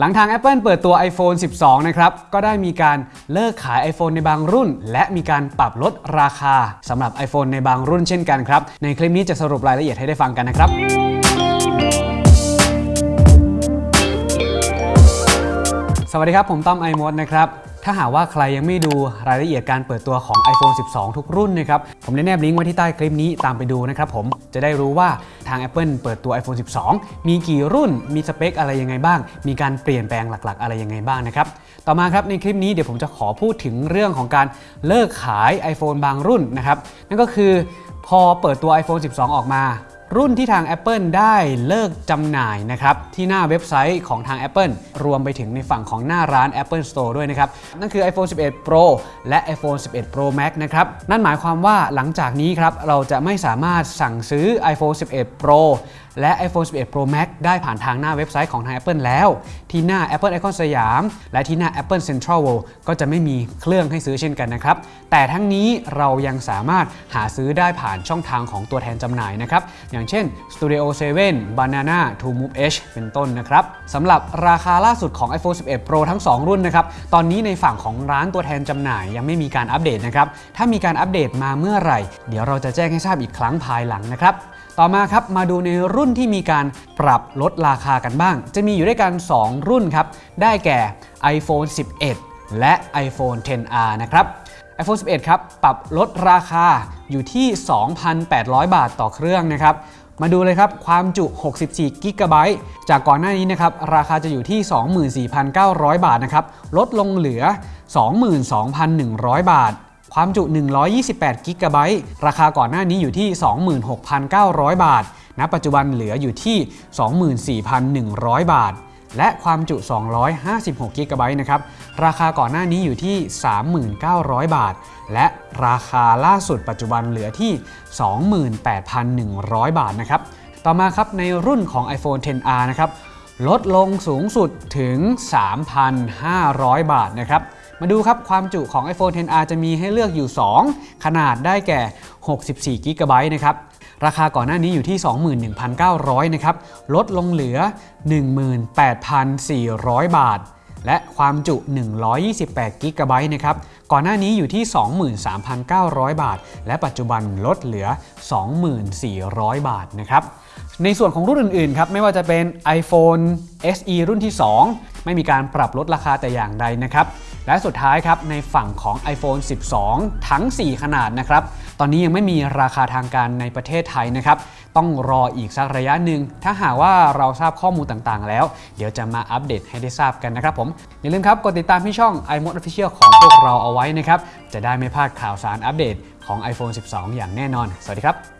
หลังทาง Apple เปิดตัว iPhone 12 นะครับ ก็ได้มีการเลิกขาย iPhone ในบางรุ่น และมีการปรับลดราคาสำหรับ iPhone ในบางรุ่นเช่นกันครับ ในคลิปนี้จะสรุปรายละเอียดให้ได้ฟังกันนะครับสวัสดีครับ ผมต้อมไอมดนะครับ ถ้าหากว่าใครยังไม่ดูรายละเอียดการเปิดตัวของ iPhone 12 ทุกรุ่นนะครับ ผมได้แนบลิงก์ไว้ที่ใต้คลิปนี้ตามไปดูนะครับผม จะได้รู้ว่าทาง Apple เปิดตัว iPhone 12 มีกี่รุ่น มีสเปคอะไรยังไงบ้าง มีการเปลี่ยนแปลงหลักๆ อะไรยังไงบ้างนะครับ ต่อมาครับในคลิปนี้เดี๋ยวผมจะขอพูดถึงเรื่องของการเลิกขาย iPhone บางรุ่นนะครับ นั่นก็คือพอเปิดตัว iPhone 12 ออกมา รุ่นที่ทาง Apple ได้เลิกจำหน่ายนะครับที่หน้าเว็บไซต์ของทาง Apple รวมไปถึงในฝั่งของหน้าร้าน Apple Store ด้วยนะครับ นั่นคือ iPhone 11 Pro และ iPhone 11 Pro Max นะครับนั่นหมายความว่าหลังจากนี้ครับเราจะไม่สามารถสั่งซื้อ iPhone 11 Pro และ iPhone 11 Pro Max ได้ผ่านทางหน้าเว็บไซต์ของทาง Apple แล้ว ที่หน้า Apple Icon สยาม และที่หน้า Apple Central World ก็จะไม่มีเครื่องให้ซื้อเช่นกันนะครับ แต่ทั้งนี้เรายังสามารถหาซื้อได้ผ่านช่องทางของตัวแทนจำหน่ายนะครับ อย่างเช่น Studio 7 Banana To Move Edge เป็นต้นนะครับสำหรับราคาล่าสุดของ iPhone 11 Pro ทั้ง 2 รุ่นนะครับ ตอนนี้ในฝั่งของร้านตัวแทนจำหน่ายยังไม่มีการอัปเดตนะครับ ถ้ามีการอัปเดตมาเมื่อไหร่ เดี๋ยวเราจะแจ้งให้ทราบอีกครั้งภายหลังนะครับ ต่อมาครับมาดูในรุ่นที่มีการปรับลดราคากันบ้าง จะมีอยู่ด้วยกัน 2 รุ่นครับ ได้แก่ iPhone 11 และ iPhone 10R นะครับ iPhone 11 ครับ ปรับลดราคาอยู่ที่ 2,800 บาทต่อเครื่องนะครับ มาดูเลยครับ ความจุ 64กิกะไบต์จากก่อนหน้านี้นะครับ ราคาจะอยู่ที่ 24,900 บาทนะครับ ลดลงเหลือ 22,100 บาท ความจุ 128 กิกะไบต์ราคาก่อนหน้านี้อยู่ที่ 26,900 บาท ณ ปัจจุบันเหลืออยู่ที่ 24,100 บาท และความจุ 256 กิกะไบต์นะครับ ราคาก่อนหน้านี้อยู่ที่ 39,000บาท และราคาล่าสุดปัจจุบันเหลือที่ 28,100 บาทนะครับ ต่อมาครับในรุ่นของ iPhone 10R นะครับลดลงสูงสุดถึง 3,500 บาทนะครับ มาดูครับความจุของ iPhone 10R จะมีให้เลือกอยู่ 2 ขนาดได้แก่ 64กิกะไบต์นะครับ ราคาก่อนหน้านี้อยู่ที่ 21,900 นะครับ ลดลงเหลือ 18,400 บาท และความจุ 128กิกะไบต์นะครับ ก่อนหน้านี้อยู่ที่ 23,900 บาท และปัจจุบันลดเหลือ 24,000 บาทนะครับในส่วนของรุ่นอื่นๆครับไม่ว่าจะเป็น iPhone SE รุ่นที่ 2 ไม่มีการปรับลดราคาแต่อย่างใดนะครับ และสุดท้ายครับในฝั่งของ iPhone 12 ทั้ง 4 ขนาดนะครับ ตอนนี้ยังไม่มีราคาทางการในประเทศไทยนะครับ ต้องรออีกสักระยะหนึ่ง ถ้าหากว่าเราทราบข้อมูลต่างๆ แล้ว เดี๋ยวจะมาอัปเดตให้ได้ทราบกันนะครับผม อย่าลืมครับกดติดตามที่ช่อง iMode Official ของพวกเราเอาไว้นะครับ จะได้ไม่พลาดข่าวสารอัปเดตของ iPhone 12 อย่างแน่นอน สวัสดีครับ